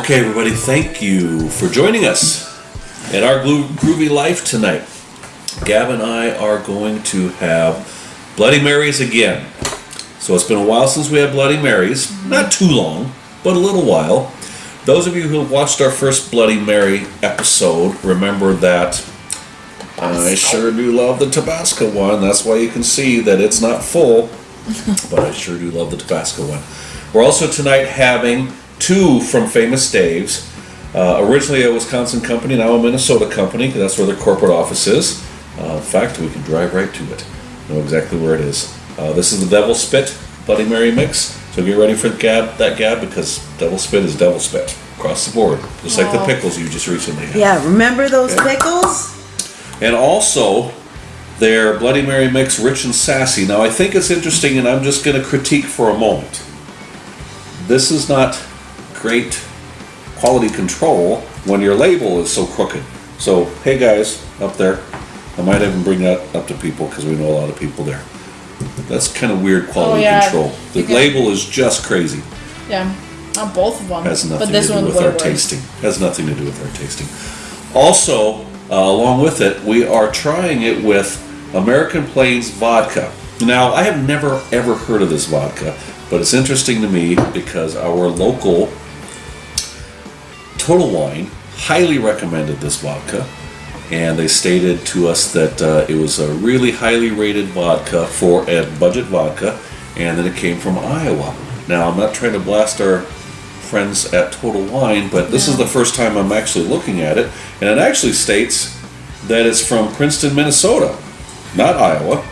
Okay, everybody, thank you for joining us at our groovy life tonight. Gab and I are going to have Bloody Marys again. So it's been a while since we had Bloody Marys. Not too long, but a little while. Those of you who watched our first Bloody Mary episode remember that I sure do love the Tabasco one. That's why you can see that it's not full, but I sure do love the Tabasco one. We're also tonight having two from Famous Dave's. Uh, originally a Wisconsin company, now a Minnesota company. 'cause That's where their corporate office is. Uh, in fact, we can drive right to it. Know exactly where it is. Uh, this is the Devil Spit Bloody Mary mix. So get ready for the gab, that gab because Devil Spit is Devil Spit across the board, just like the pickles you just recently had. Yeah, remember those Okay. pickles? And also their Bloody Mary mix, rich and sassy. Now I think it's interesting, and I'm just going to critique for a moment. This is not great quality control when your label is so crooked. So, hey guys, up there, I might even bring that up to people because we know a lot of people there. That's kind of weird quality Oh, yeah. control. The label is just crazy. Yeah, on both of them. Has nothing but this to do with our tasting. Has nothing to do with our tasting. Also, uh, along with it, we are trying it with American Plains vodka. Now, I have never ever heard of this vodka, but it's interesting to me because our local Total Wine highly recommended this vodka, and they stated to us that uh, it was a really highly rated vodka for a budget vodka, and that it came from Iowa. Now, I'm not trying to blast our friends at Total Wine, but this is the first time I'm actually looking at it, and it actually states that it's from Princeton, Minnesota, not Iowa,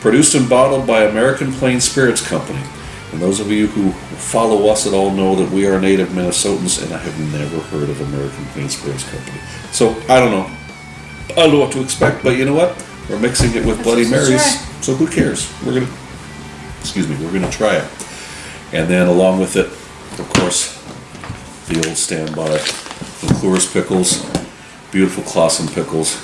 produced and bottled by American Plains Spirits Company. And those of you who follow us at all know that we are native Minnesotans, and I have never heard of American Spirits Company. So I don't know. I don't know what to expect, but you know what? We're mixing it with Bloody Marys, so who cares? We're gonna, excuse me, we're gonna try it. And then along with it, of course, the old standby, McClure's pickles, beautiful Claussen pickles,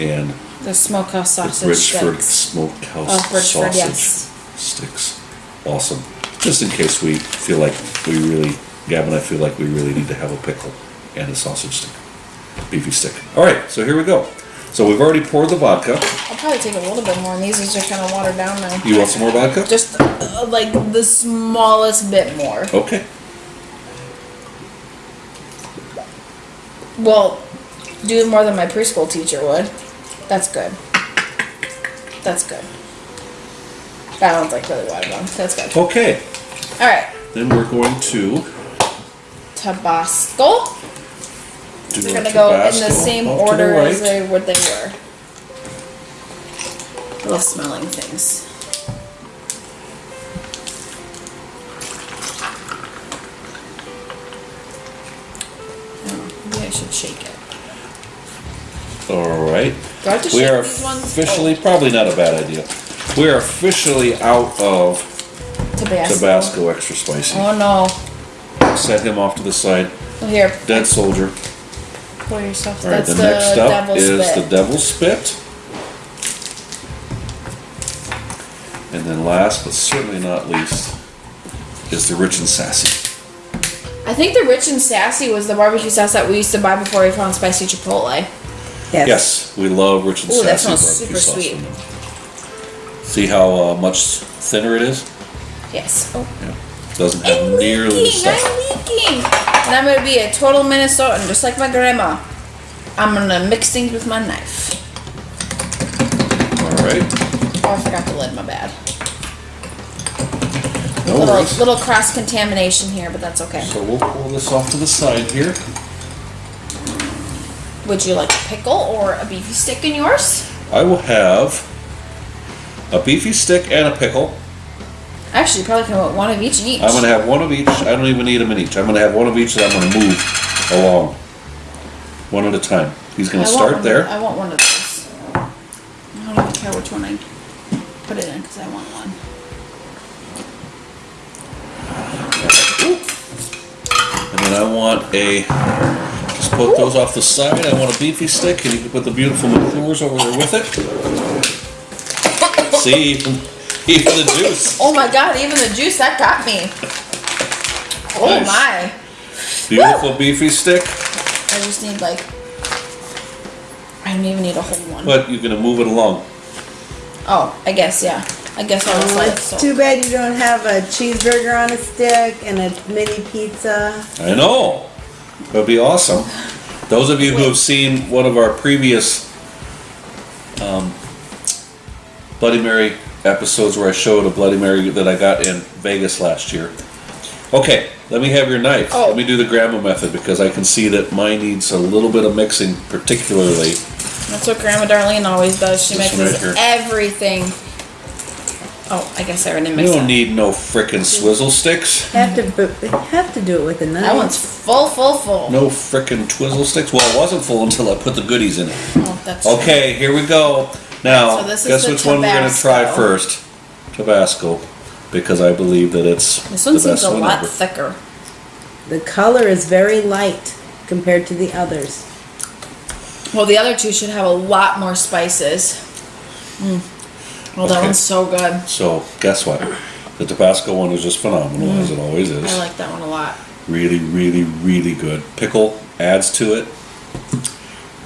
and The smokehouse the sausage Bridgeford sticks. Smokehouse Oh, Bridgeford, sausage yes. sticks. Awesome. Just in case we feel like we really, Gab and I feel like we really need to have a pickle and a sausage stick, beefy stick. All right, so here we go. So we've already poured the vodka. I'll probably take a little bit more, and these are just kind of watered down now. You want some more vodka? Just uh, like the smallest bit more. Okay. Well, do more than my preschool teacher would. That's good. That's good. That one's like really watered down. That's good. Okay. All right, Then we're going to Tabasco. do They're gonna go in the same off to the order as they what they were. I love smelling things. Oh, maybe I should shake it. All right. Do I have to We are these ones? officially, oh. probably not a bad idea. We are officially out of oh, Tabasco. Tabasco extra spicy. Oh no! Set him off to the side. Oh, here, Dead soldier. pour yourself. All right, That's the, the, next up devil's is spit. the devil's spit. And then last but certainly not least is the rich and sassy. I think the rich and sassy was the barbecue sauce that we used to buy before we found spicy chipotle. Yes. Yes, we love rich and Ooh, that sassy smells barbecue super sauce sweet. from them. See how uh, much thinner it is? Yes. Oh. Yeah. Doesn't have I'm nearly the leaking, stuff. I'm leaking. And I'm gonna be a total Minnesotan, just like my grandma. I'm gonna mix things with my knife. All right. Oh, I forgot the lid. My bad. No little worries. little cross contamination here, but that's okay. So we'll pull this off to the side here. Would you like a pickle or a beefy stick in yours? I will have a beefy stick and a pickle. Actually, you probably can want one of each and each. I'm gonna have one of each. I don't even need them in each. I'm gonna have one of each that I'm gonna move along, one at a time. He's gonna I want start one there. I want one of those. I don't even care which one I put it in because I want one. And then I want a, just put those off the side. I want a beefy stick, and you can put the beautiful McClures over there with it. See, even, even the juice. Oh my god, even the juice that got me. Oh Nice. my. Beautiful beefy stick. I just need like. I don't even need a whole one. But you're gonna move it along. Oh, I guess yeah. I guess I'll Oh, like it's so. too bad you don't have a cheeseburger on a stick and a mini pizza. I know. That'd be awesome. Those of you who have seen one of our previous um, Bloody Mary episodes where I showed a Bloody Mary that I got in Vegas last year. Okay, let me have your knife. Oh. Let me do the grandma method because I can see that mine needs a little bit of mixing, particularly. That's what Grandma Darlene always does. She This mixes right everything. Oh, I guess I already mixed. You mixed don't that. need no frickin' swizzle sticks. Have to, but have to do it with a knife. That one's full, full, full. No frickin' twizzle sticks. Well, it wasn't full until I put the goodies in it. Oh, that's true. Okay, here we go. Now, So this is guess the which one we're gonna try Tabasco. first? Tabasco, because I believe that it's This the one seems best a one lot ever. thicker. The color is very light compared to the others. Well, the other two should have a lot more spices. Mm. Well, that Okay. one's so good. So, guess what? The Tabasco one is just phenomenal, as it always is. Mm. I like that one a lot. Really, really, really good. Pickle adds to it.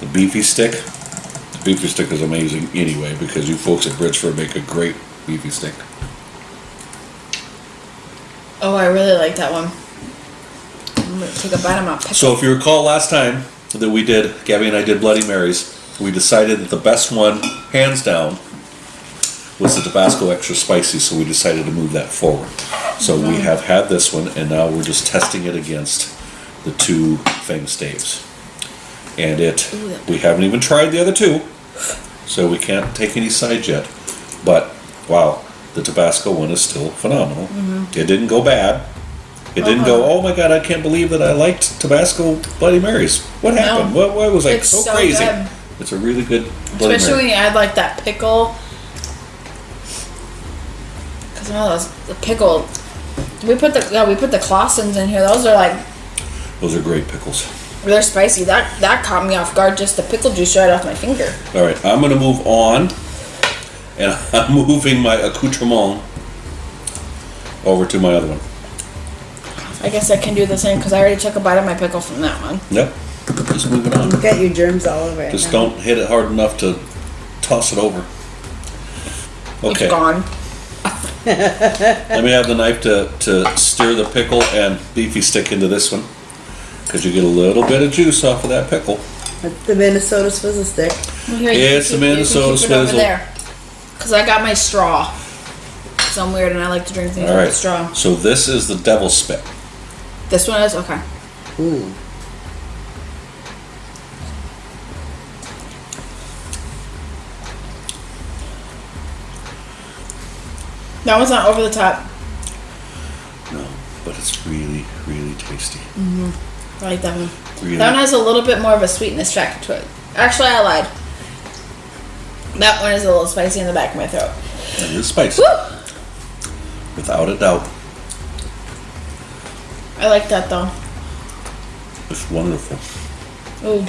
The beefy stick. Beefy stick is amazing anyway, because you folks at Bridgeford make a great beefy stick. Oh, I really like that one. I'm gonna take a bite of my pickle. So if you recall last time that we did, Gabby and I did Bloody Marys, we decided that the best one, hands down, was the Tabasco extra spicy, so we decided to move that forward. So we mm-hmm. have had this one, and now we're just testing it against the two Fang staves. And it, we haven't even tried the other two, so we can't take any sides yet. But wow, the Tabasco one is still phenomenal. Mm-hmm. It didn't go bad. It didn't go, Uh-uh. oh my god, I can't believe that I liked Tabasco Bloody Marys. What happened? What, why was I It's so, so crazy? good. It's a really good Bloody Especially Mary. when you add like that pickle. Cause one of those the pickle. We put the yeah we put the Claussens in here. Those are like Those are great pickles. They're spicy. That that caught me off guard. Just the pickle juice right off my finger. All right, I'm going to move on, and I'm moving my accoutrement over to my other one. I guess I can do the same because I already took a bite of my pickle from that one. Yep, just move it on. You've got your germs all over it. Just now. don't hit it hard enough to toss it over. Okay, It's gone. let me have the knife to, to steer the pickle and beefy stick into this one. Because you get a little bit of juice off of that pickle. That's the Minnesota swizzle stick. Well, here, It's can the keep- Minnesota you can keep it over swizzle. there. Cause I got my straw. Cause I'm weird and I like to drink things All with a right, straw. so this is the devil's spit. This one is okay. Ooh. That one's not over the top. No, but it's really, really tasty. Mm-hmm. I like that one. Really. That one has a little bit more of a sweetness factor to it. Actually, I lied. That one is a little spicy in the back of my throat. It is spicy, Woo! without a doubt. I like that though. It's wonderful. Ooh,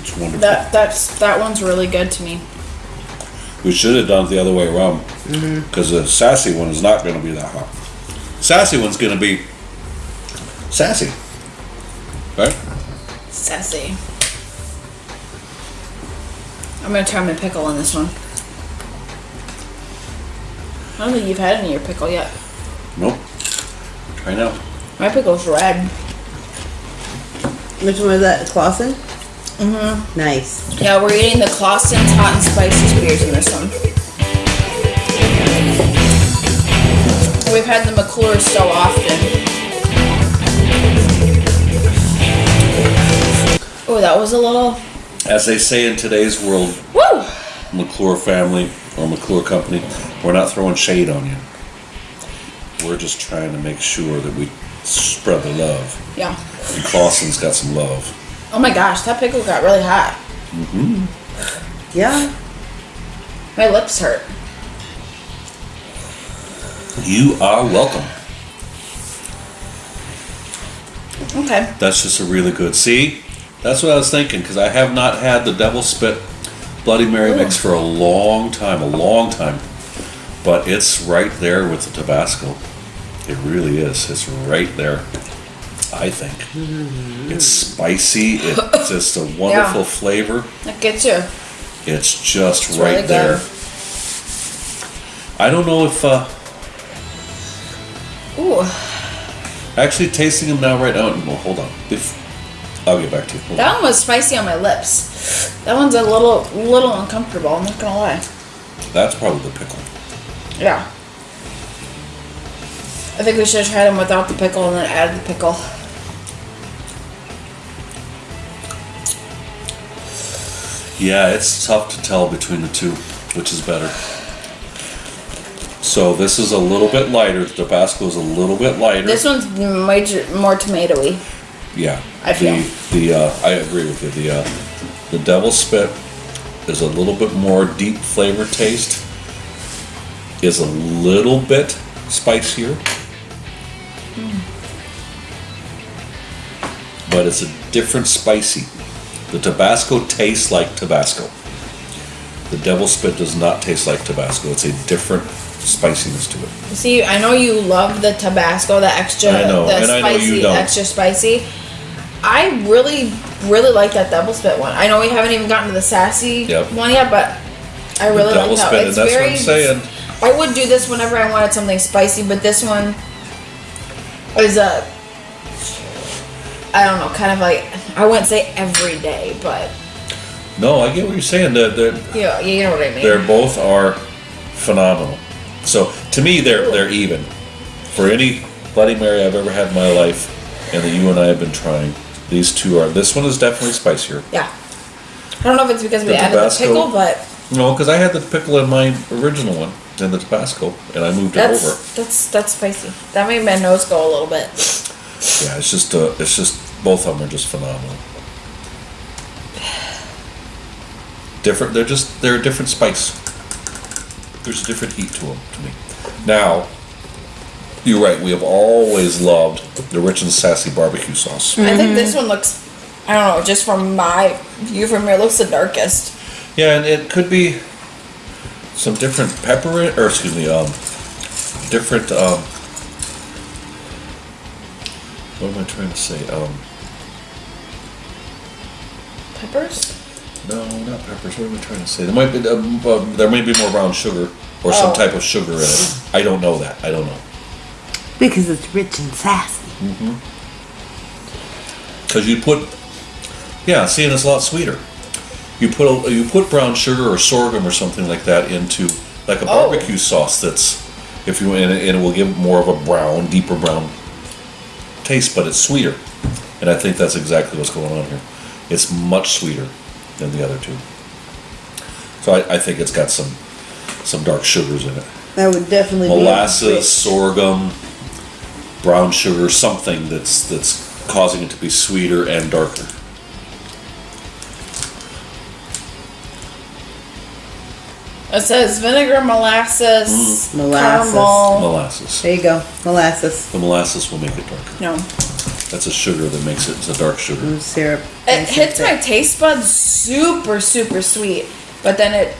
It's wonderful. that that's that one's really good to me. we should have done it the other way around. Mm-hmm. Because the sassy one is not going to be that hot. Sassy one's going to be sassy. Right? Sassy. I'm gonna try my pickle on this one. I don't think you've had any of your pickle yet. Nope. I know. My pickle's red. Which one was that? Claussen? Mm-hmm. Nice. Yeah, we're eating the Claussen's hot and spicy spears in this one. We've had the McClure so often. Oh, that was a little. As they say in today's world, Woo! McClure family or McClure company, we're not throwing shade on you. We're just trying to make sure that we spread the love. Yeah. And Claussen's got some love. Oh my gosh, that pickle got really hot. Mm-hmm. Yeah. My lips hurt. You are welcome. Okay. That's just a really good. See, that's what I was thinking because I have not had the Devil Spit Bloody Mary mix for a long time, a long time. But it's right there with the Tabasco. It really is. It's right there. I think. It's spicy. It's just a wonderful Yeah. flavor. That gets you. It's just It's right really good. there. I don't know if uh, Ooh, actually tasting them now right now. Well, hold on. If, I'll get back to you. That on. one was spicy on my lips. That one's a little, little uncomfortable. I'm not gonna lie. That's probably the pickle. Yeah. I think we should have tried them without the pickle and then added the pickle. Yeah, it's tough to tell between the two, which is better. So this is a little bit lighter. The Tabasco is a little bit lighter. This one's major, more tomatoey. Yeah, I feel. the the uh, I agree with you. The uh, the Devil Spit is a little bit more deep flavor taste. Is a little bit spicier, but it's a different spicy. The Tabasco tastes like Tabasco. The Devil Spit does not taste like Tabasco. It's a different spiciness to it. See, I know you love the Tabasco, the extra, I know, the and I know you spicy, extra spicy. I really, really like that Devil Spit one. I know we haven't even gotten to the sassy Yep. one yet, but I The really like that. It's that's what very. I'm saying. I would do this whenever I wanted something spicy, but this one is a. I don't know, kind of like I wouldn't say every day, but No, I get what you're saying. They're, they're, you know, what I mean. They're both are phenomenal. So to me, they're they're even. For any Bloody Mary I've ever had in my life, and that you and I have been trying, these two are. This one is definitely spicier. yeah. I don't know if it's because we The added Tabasco- the pickle, but No, because I had the pickle in my original one, and the Tabasco, and I moved it that's over. that's that's spicy. That made my nose go a little bit. Yeah, it's just uh, it's just both of them are just phenomenal. Different. They're just they're a different spice. There's a different heat to them to me. Now, you're right. We have always loved the rich and sassy barbecue sauce. I think this one looks. I don't know. Just from my view from here, looks the darkest. Yeah, and it could be some different pepper in- or excuse me, um, different um. What am I trying to say? Um, Peppers. No, not peppers. What am I trying to say? There might be um, uh, there may be more brown sugar or some Oh. type of sugar in it. I don't know that. I don't know Because it's rich and sassy. Mm-hmm. because you put yeah, seeing it's a lot sweeter. You put a, you put brown sugar or sorghum or something like that into like a Oh. barbecue sauce. That's if you and it, and it will give more of a brown, deeper brown taste, but it's sweeter. And I think that's exactly what's going on here. It's much sweeter than the other two. So I, I think it's got some some dark sugars in it. That would definitely be molasses, sorghum, brown sugar, something that's that's causing it to be sweeter and darker. It says vinegar, molasses, mm-hmm. Molasses. caramel. Molasses. There you go, molasses, The molasses will make it darker. No, That's a sugar that makes it. It's a dark sugar. and syrup. it and hits my taste buds super, super sweet. But then it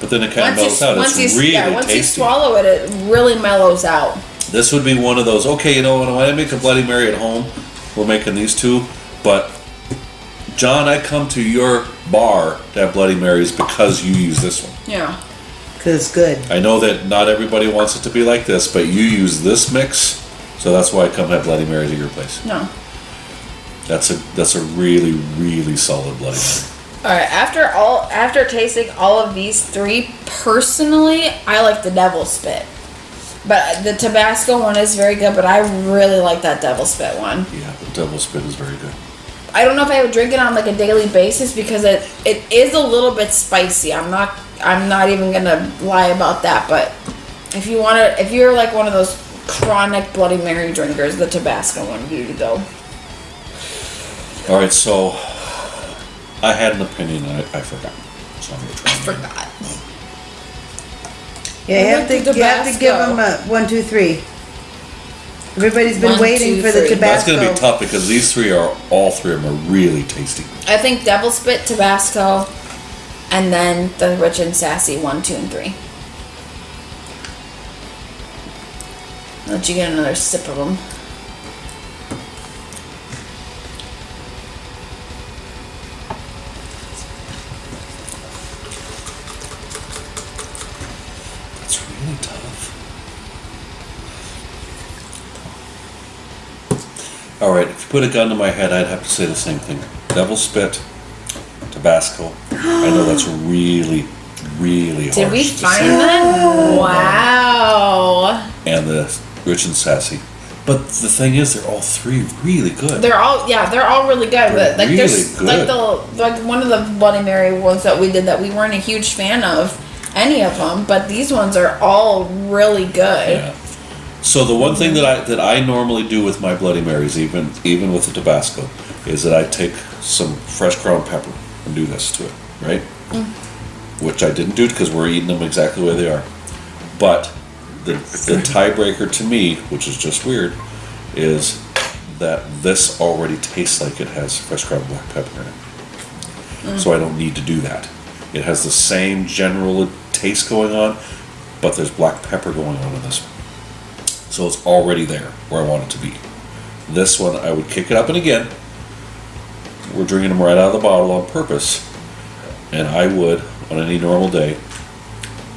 But then it kind of once mellows you out. once It's you really yeah once you swallow it, it really mellows out. This would be one of those. Okay, you know when I make a Bloody Mary at home, we're making these two. But John, I come to your bar to have Bloody Marys because you use this one. Yeah. Cause it's good. I know that not everybody wants it to be like this, but you use this mix, so that's why I come have Bloody Marys at your place. No. That's a that's a really really solid Bloody Mary. All right. After all, after tasting all of these three, personally, I like the Devil Spit. But the Tabasco one is very good. But I really like that Devil Spit one. Yeah, the Devil Spit is very good. I don't know if I would drink it on like a daily basis because it it is a little bit spicy. I'm not I'm not even gonna lie about that. But if you want to, if you're like one of those chronic Bloody Mary drinkers, the Tabasco one to go. All right, so I had an opinion and I, I forgot, so I'm gonna try. again. Forgot. Yeah, I you have like to, you have to give Tabasco. them a one, two, three. Everybody's been One, waiting two, for the three. That's Tabasco. gonna be tough because these three are all three of them are really tasty. I think Devil Spit, Tabasco, and then the Rich and Sassy one, two, and three. Let you get another sip of them. All right, if you put a gun to my head, I'd have to say the same thing. Devil spit, Tabasco. I know that's really, really hard. Did we to find say. them? Oh. Wow. And the rich and sassy. But the thing is, they're all three really good. They're all yeah, they're all really good. They're But like really there's good. like the like one of the Bloody Mary ones that we did that we weren't a huge fan of any of them, but these ones are all really good. Yeah. So the one thing that I that I normally do with my Bloody Marys, even even with the Tabasco, is that I take some fresh ground pepper and do this to it, right? Mm. Which I didn't do because we're eating them exactly the way they are. But the the tiebreaker to me, which is just weird, is that this already tastes like it has fresh ground black pepper in it. Mm. So I don't need to do that. It has the same general taste going on, but there's black pepper going on in this one. So it's already there where I want it to be. This one, I would kick it up and again. We're drinking them right out of the bottle on purpose. And I would, on any normal day,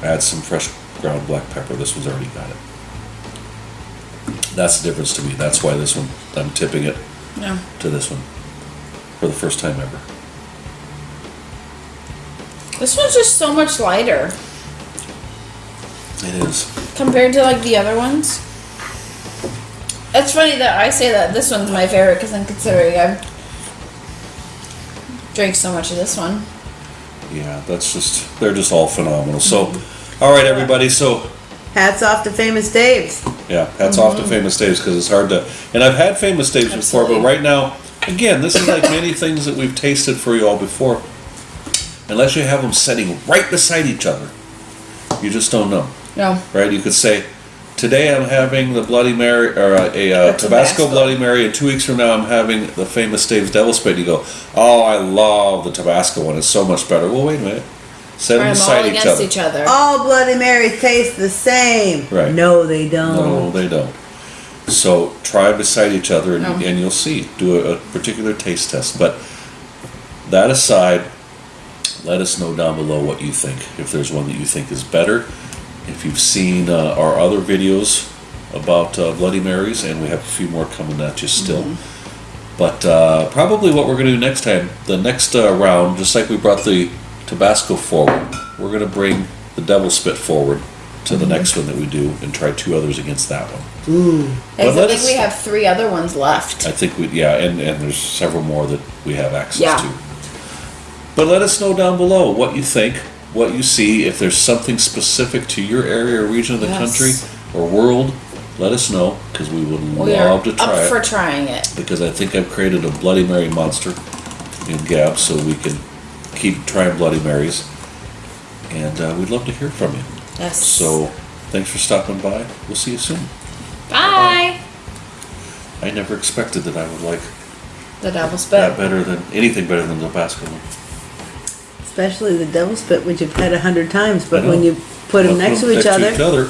add some fresh ground black pepper. This one's already got it. That's the difference to me. That's why this one, I'm tipping it Yeah. to this one for the first time ever. This one's just so much lighter It is. compared to like the other ones. It's funny that I say that this one's my favorite because I'm considering I've drank so much of this one. Yeah, that's just, they're just all phenomenal. So, mm-hmm. all right, everybody. So, Hats off to Famous Dave's. Yeah, hats off to mm-hmm. Famous Dave's because it's hard to. And I've had Famous Dave's before, but right now, again, this is like many things that we've tasted for you all before. Unless you have them sitting right beside each other, you just don't know, No. right? You could say, today I'm having the Bloody Mary or a, a, uh The Tabasco Tabasco. Bloody Mary, and two weeks from now I'm having the Famous Dave's Devil Spit. You go, oh, I love the Tabasco one. It's so much better. Well, wait a minute. Set them Try them all beside each other. each other. All Bloody Marys taste the same. Right. No, they don't. No, they don't. So try beside each other and, No. and you'll see. Do a, a particular taste test. But that aside, let us know down below what you think. If there's one that you think is better. If you've seen uh, our other videos about uh, Bloody Marys, and we have a few more coming at you still. But uh, probably what we're going to do next time, the next uh, round, just like we brought the Tabasco forward, we're going to bring the Devil Spit forward to the next one that we do and try two others against that one. I But let think we have three other ones left. I think we, yeah, and, and there's several more that we have access Yeah. to. But let us know down below what you think, what you see, if there's something specific to your area or region of the Yes. country or world, let us know because we would We are love to try up it. for trying it. because I think I've created a Bloody Mary monster in Gab so we can keep trying Bloody Marys. And uh, we'd love to hear from you. Yes. So thanks for stopping by. We'll see you soon. bye. I never expected that I would like The double that better than anything better than the Tabasco one. Especially the devil spit, which you've had a hundred times, I but know. when you put them next to each other, Each other